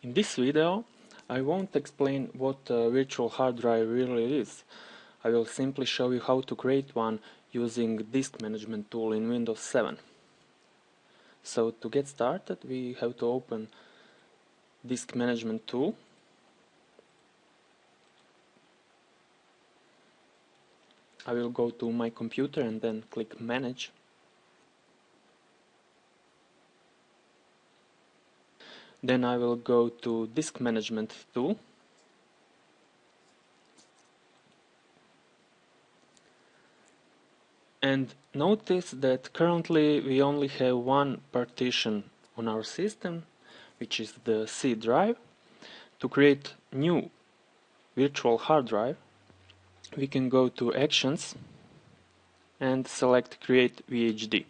In this video I won't explain what a virtual hard drive really is. I will simply show you how to create one using disk management tool in Windows 7. So to get started we have to open disk management tool I will go to my computer and then click manage Then I will go to disk management tool. And notice that currently we only have one partition on our system, which is the C drive. To create new virtual hard drive, we can go to Actions and select Create VHD.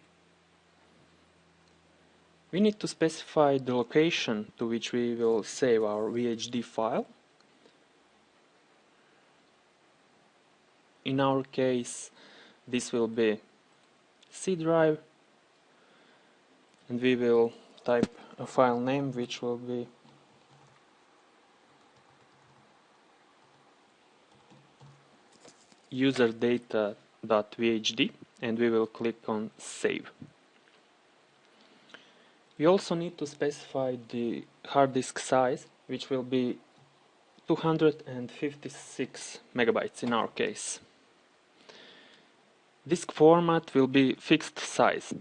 We need to specify the location to which we will save our VHD file. In our case, this will be C drive and we will type a file name which will be userdata.vhd and we will click on save. We also need to specify the hard disk size, which will be 256 megabytes in our case. Disk format will be fixed size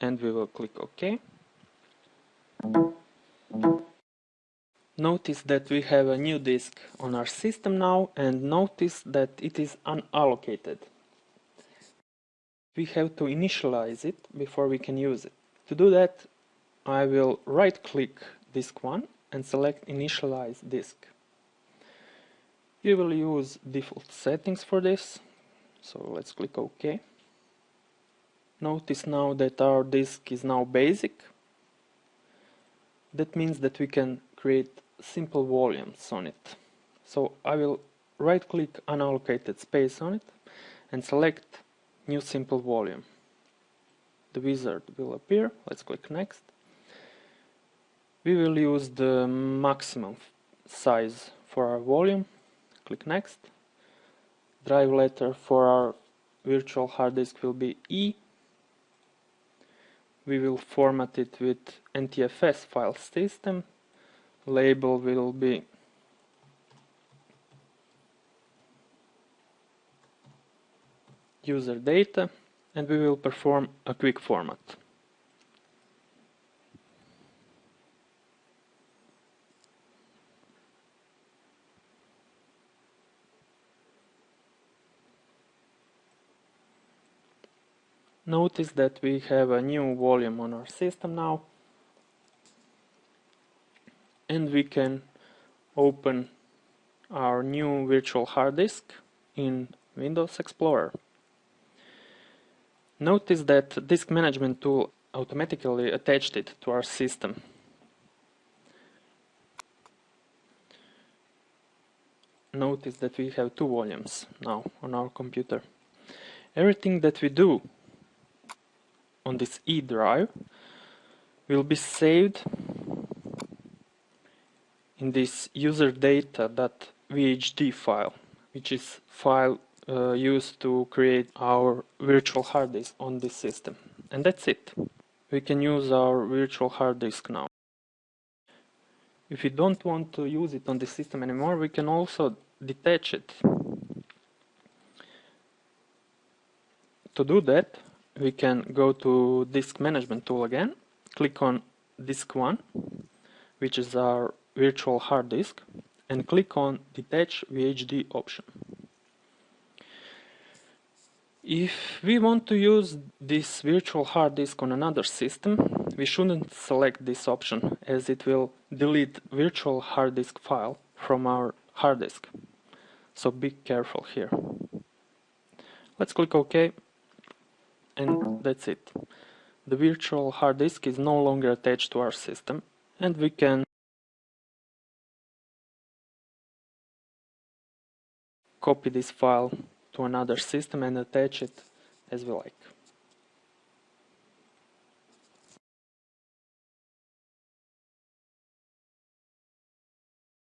and we will click OK. Notice that we have a new disk on our system now and notice that it is unallocated. We have to initialize it before we can use it. To do that, I will right click disk 1 and select initialize disk. You will use default settings for this, so let's click OK. Notice now that our disk is now basic. That means that we can create simple volumes on it. So I will right click unallocated space on it and select new simple volume the wizard will appear. Let's click next. We will use the maximum size for our volume. Click next. Drive letter for our virtual hard disk will be E. We will format it with NTFS file system. Label will be user data and we will perform a quick format. Notice that we have a new volume on our system now and we can open our new virtual hard disk in Windows Explorer. Notice that disk management tool automatically attached it to our system. Notice that we have two volumes now on our computer. Everything that we do on this E drive will be saved in this user data.vhd file, which is file uh, used to create our virtual hard disk on this system. And that's it. We can use our virtual hard disk now. If we don't want to use it on the system anymore, we can also detach it. To do that, we can go to disk management tool again, click on disk 1, which is our virtual hard disk, and click on detach VHD option. If we want to use this virtual hard disk on another system, we shouldn't select this option as it will delete virtual hard disk file from our hard disk. So be careful here. Let's click OK and that's it. The virtual hard disk is no longer attached to our system and we can copy this file to another system and attach it as we like.